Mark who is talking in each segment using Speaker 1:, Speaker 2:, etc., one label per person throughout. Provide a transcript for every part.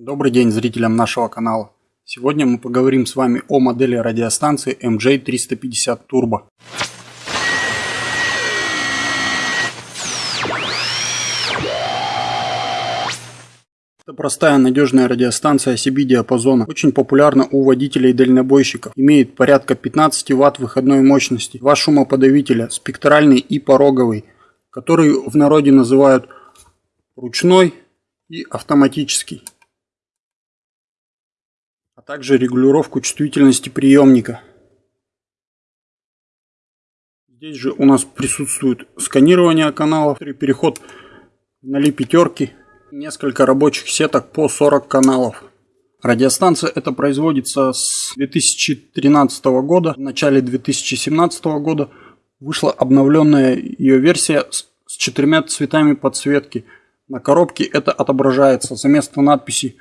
Speaker 1: Добрый день зрителям нашего канала. Сегодня мы поговорим с вами о модели радиостанции MJ350 Turbo. Это простая надежная радиостанция CB диапазона, очень популярна у водителей и дальнобойщиков, имеет порядка 15 Вт выходной мощности, два шумоподавителя, спектральный и пороговый, который в народе называют ручной и автоматический, также регулировку чувствительности приемника. Здесь же у нас присутствует сканирование каналов, переход на ли пятерки Несколько рабочих сеток по 40 каналов. Радиостанция эта производится с 2013 года. В начале 2017 года вышла обновленная ее версия с четырьмя цветами подсветки. На коробке это отображается. За место надписи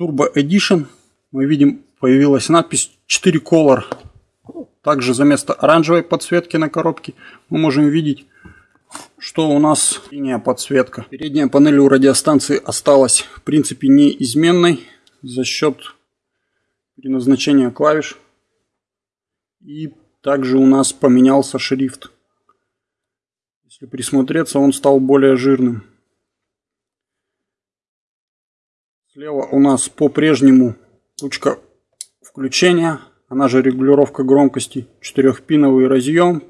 Speaker 1: Turbo Edition мы видим появилась надпись 4 Color. Также за место оранжевой подсветки на коробке мы можем видеть что у нас синяя подсветка. Передняя панель у радиостанции осталась в принципе неизменной за счет переназначения клавиш. И также у нас поменялся шрифт. Если присмотреться, он стал более жирным. Слева у нас по-прежнему ручка включения, она же регулировка громкости, четырехпиновый разъем.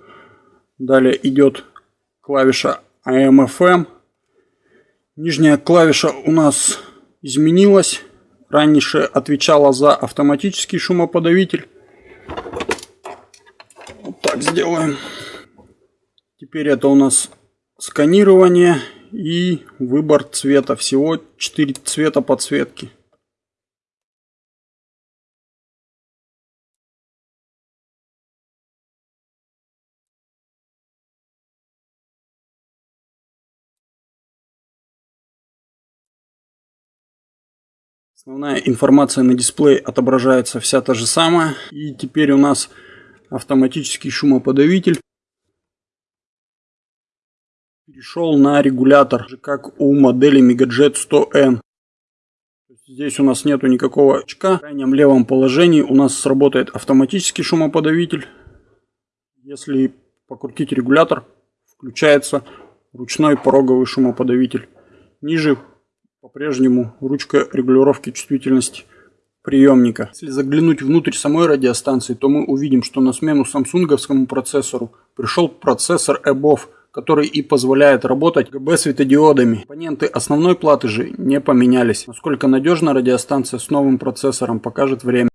Speaker 1: Далее идет клавиша AM-FM. Нижняя клавиша у нас изменилась. Раньше отвечала за автоматический шумоподавитель. Вот так сделаем. Теперь это у нас сканирование и выбор цвета. Всего 4 цвета подсветки. Основная информация на дисплее отображается вся та же самая. И теперь у нас автоматический шумоподавитель перешел на регулятор, как у модели Megajet 100N. Здесь у нас нету никакого очка. В крайнем левом положении у нас сработает автоматический шумоподавитель. Если покрутить регулятор, включается ручной пороговый шумоподавитель. Ниже по-прежнему ручка регулировки чувствительности приемника. Если заглянуть внутрь самой радиостанции, то мы увидим, что на смену самсунговскому процессору пришел процессор EBOV, который и позволяет работать ГБ светодиодами. Компоненты основной платы же не поменялись. Насколько надежна радиостанция с новым процессором покажет время.